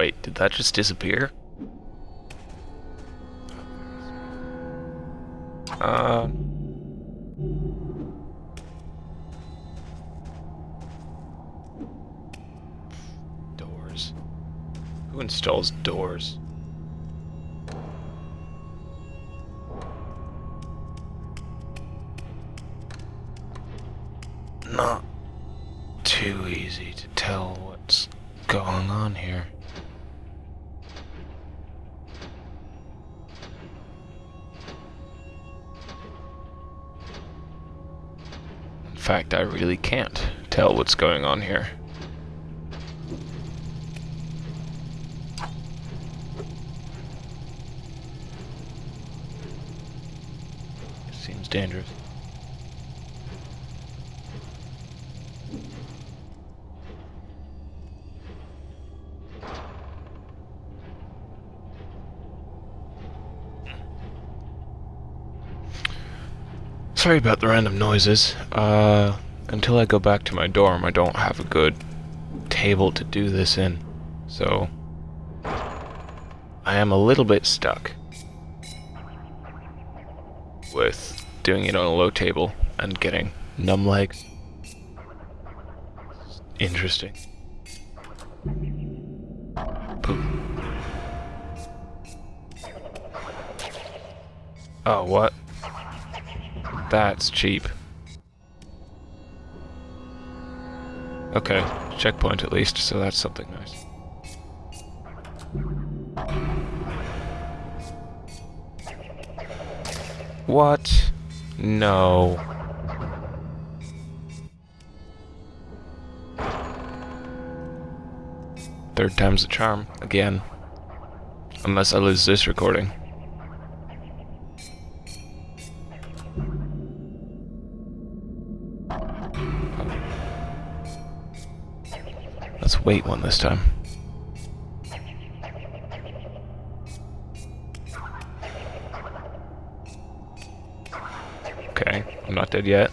Wait, did that just disappear? Uh... Doors. Who installs doors? Not too easy to tell what's going on here. Fact, I really can't tell what's going on here. Seems dangerous. Sorry about the random noises. Uh, until I go back to my dorm, I don't have a good table to do this in. So, I am a little bit stuck with doing it on a low table and getting numb legs. Interesting. Poop. Oh, what? That's cheap. Okay, checkpoint at least, so that's something nice. What? No. Third time's the charm, again. Unless I lose this recording. Let's wait one this time. Okay, I'm not dead yet.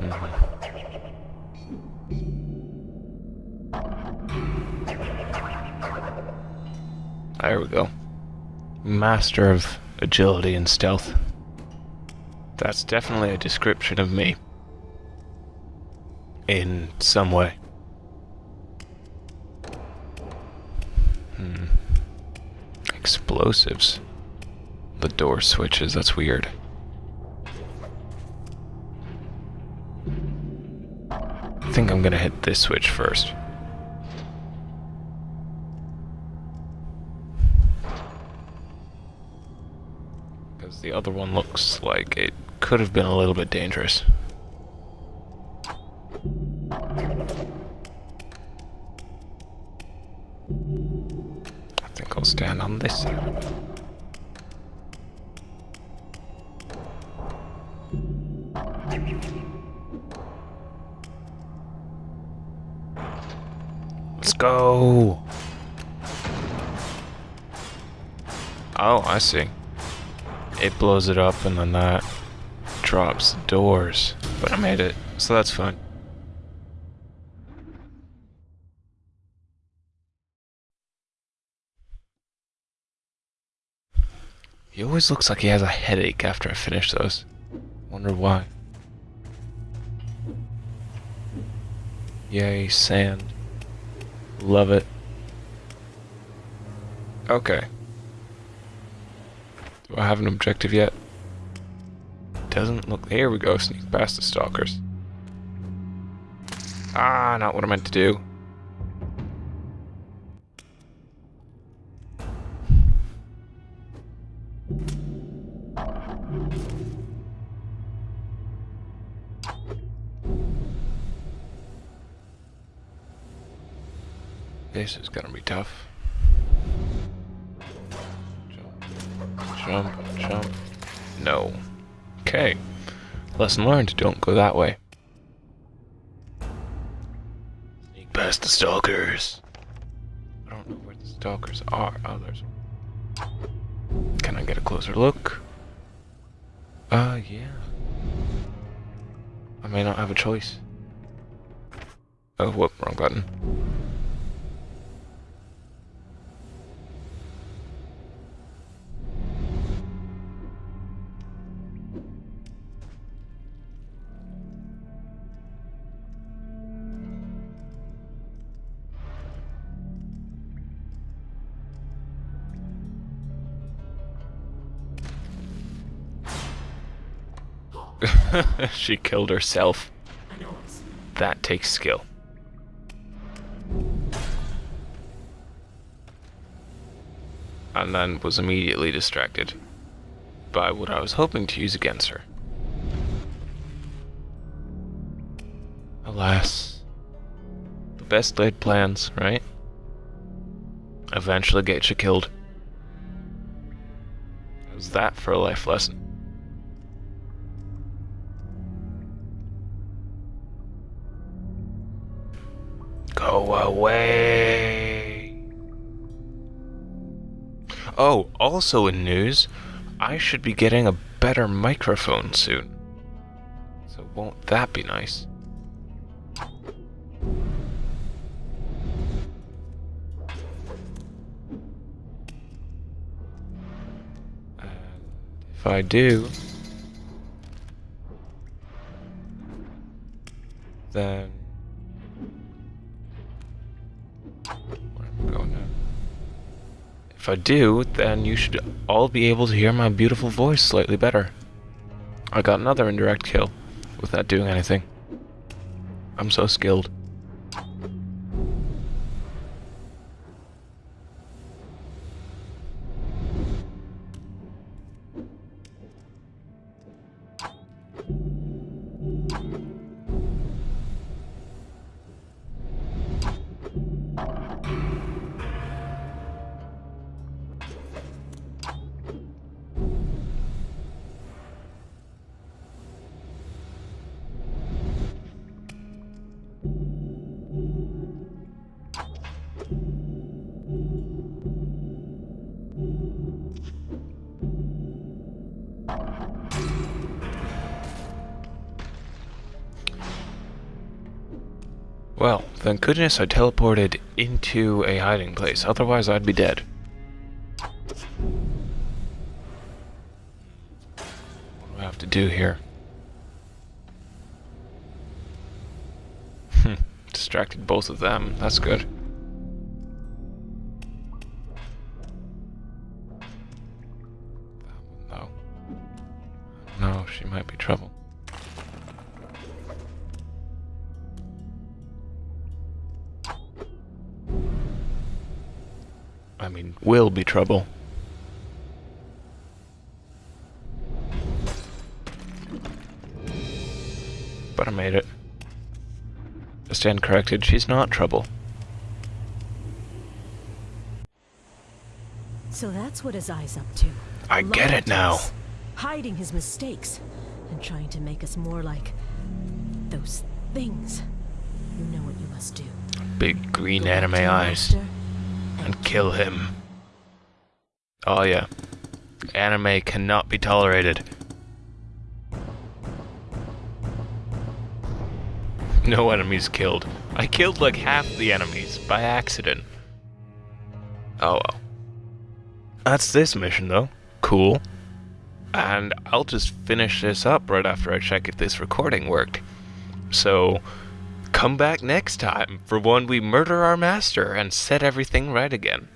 Mm-hmm. There we go. Master of agility and stealth. That's definitely a description of me. In some way. Hmm. Explosives. The door switches, that's weird. I think I'm gonna hit this switch first. Because the other one looks like it could have been a little bit dangerous. I think I'll stand on this side. Let's go! Oh, I see. It blows it up and then that drops doors. But I made it, so that's fun. He always looks like he has a headache after I finish those. Wonder why. Yay, sand. Love it. Okay. Do I have an objective yet? Doesn't look... Here we go, sneak past the stalkers. Ah, not what I meant to do. This is gonna be tough. Jump, jump. No. Okay. Lesson learned, don't go that way. Sneak past the stalkers. I don't know where the stalkers are. Oh, there's Can I get a closer look? Uh, yeah. I may not have a choice. Oh, whoop, wrong button. she killed herself. That takes skill. And then was immediately distracted by what I was hoping to use against her. Alas. The best laid plans, right? Eventually get you killed. How's that for a life lesson? Away. Oh, also in news, I should be getting a better microphone soon. So won't that be nice? If I do, then If I do, then you should all be able to hear my beautiful voice slightly better. I got another indirect kill without doing anything. I'm so skilled. Well, thank goodness I teleported into a hiding place, otherwise I'd be dead. What do I have to do here? Hmm, distracted both of them, that's good. No. No, she might be trouble. Mean, will be trouble. But I made it. I stand corrected, she's not trouble. So that's what his eye's up to. I get it now. us, Hiding his mistakes and trying to make us more like those things. You know what you must do. Big green Go anime eyes. master And kill him. Oh yeah. Anime cannot be tolerated. No enemies killed. I killed like half the enemies by accident. Oh well. That's this mission though. Cool. And I'll just finish this up right after I check if this recording worked. So, come back next time for when we murder our master and set everything right again.